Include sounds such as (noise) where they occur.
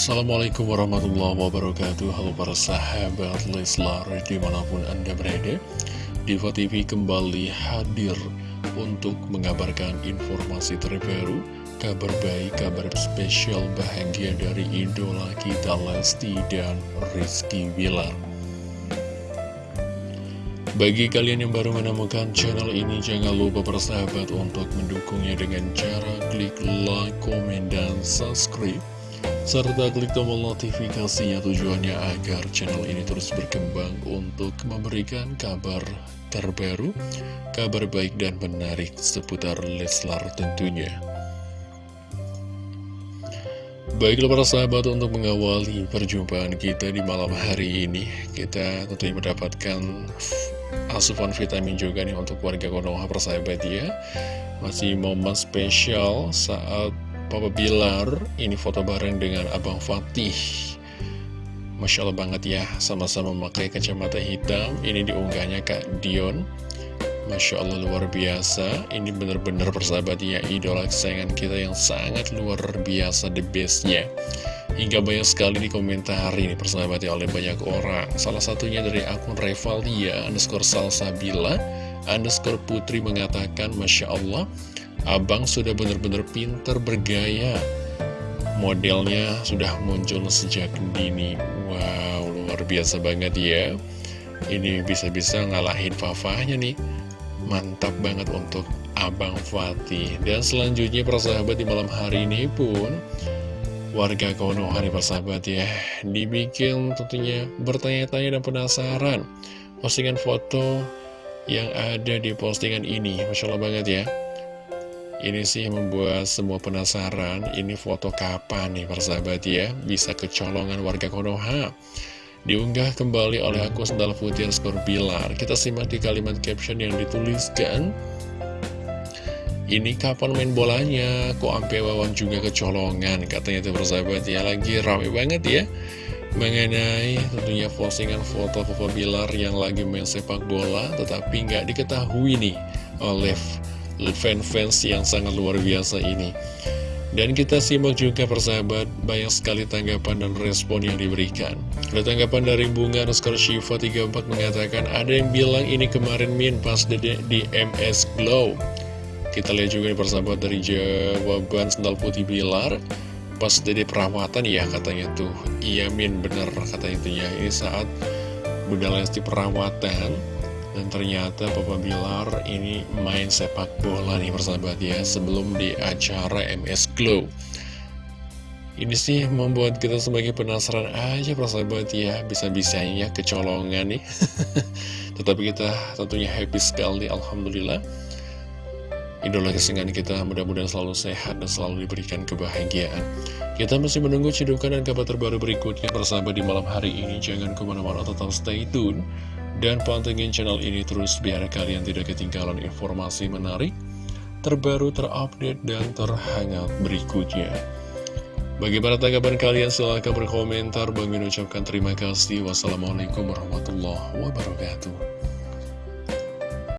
Assalamualaikum warahmatullahi wabarakatuh. Halo para sahabat Leslar di mana pun anda berada Diva TV kembali hadir untuk mengabarkan informasi terbaru Kabar baik, kabar spesial bahagia dari idola kita Lesti dan Rizky Wilar bagi kalian yang baru menemukan channel ini, jangan lupa bersahabat untuk mendukungnya dengan cara klik like, komen, dan subscribe serta klik tombol notifikasinya tujuannya agar channel ini terus berkembang untuk memberikan kabar terbaru, kabar baik dan menarik seputar Leslar tentunya. Baiklah para sahabat untuk mengawali perjumpaan kita di malam hari ini Kita tentunya mendapatkan asupan vitamin juga nih untuk warga Konoha persahabat ya Masih momen spesial saat Papa Bilar ini foto bareng dengan Abang Fatih. Masya Allah banget ya sama-sama memakai kacamata hitam. Ini diunggahnya Kak Dion. Masya Allah luar biasa. Ini bener-bener persahabat ya idola kesayangan kita yang sangat luar biasa the bestnya. Hingga banyak sekali dikomentari ini persahabat ya oleh banyak orang. Salah satunya dari akun Revalia underscore Salsabila underscore Putri mengatakan Masya Allah Abang sudah benar-benar pinter bergaya. Modelnya sudah muncul sejak dini. Wow, luar biasa banget ya. Ini bisa-bisa ngalahin Fafahnya nih. Mantap banget untuk Abang Fatih. Dan selanjutnya persahabat di malam hari ini pun Warga Konoha nih persahabat ya Dibikin tentunya bertanya-tanya dan penasaran Postingan foto yang ada di postingan ini. Masya Allah banget ya ini sih membuat semua penasaran, ini foto kapan nih persahabat ya, bisa kecolongan warga Konoha. Diunggah kembali oleh aku Sendal Putih Skor Bilar. Kita simak di kalimat caption yang dituliskan. Ini kapan main bolanya? Kok ampe wawan juga kecolongan? Katanya itu persahabat ya, lagi rame banget ya. Mengenai tentunya postingan foto Papa Bilar yang lagi main sepak bola, tetapi nggak diketahui nih oleh fans-fans yang sangat luar biasa ini. Dan kita simak juga persahabat banyak sekali tanggapan dan respon yang diberikan. Ada tanggapan dari Bunga Nuskar Shiva 34 mengatakan Ada yang bilang ini kemarin Min pas di, di MS Glow. Kita lihat juga persahabat dari jawaban Sendal Putih Bilar. Pas di perawatan ya katanya tuh. Iya Min bener katanya tuh ya. Ini saat Bunda Lesti perawatan dan ternyata Papa Bilar ini main sepak bola nih persahabat ya Sebelum di acara MS Glow Ini sih membuat kita sebagai penasaran aja persahabat ya Bisa-bisanya kecolongan nih. (laughs) Tetapi kita tentunya happy sekali Alhamdulillah. Idola kesenangan kita mudah-mudahan selalu sehat dan selalu diberikan kebahagiaan. Kita masih menunggu cedukan dan kabar terbaru berikutnya Persahabat di malam hari ini. Jangan ke mana-mana tetap stay tune dan pantengin channel ini terus biar kalian tidak ketinggalan informasi menarik, terbaru, terupdate, dan terhangat berikutnya. Bagaimana tanggapan kalian? Silahkan berkomentar. Bang ucapkan terima kasih. Wassalamualaikum warahmatullahi wabarakatuh.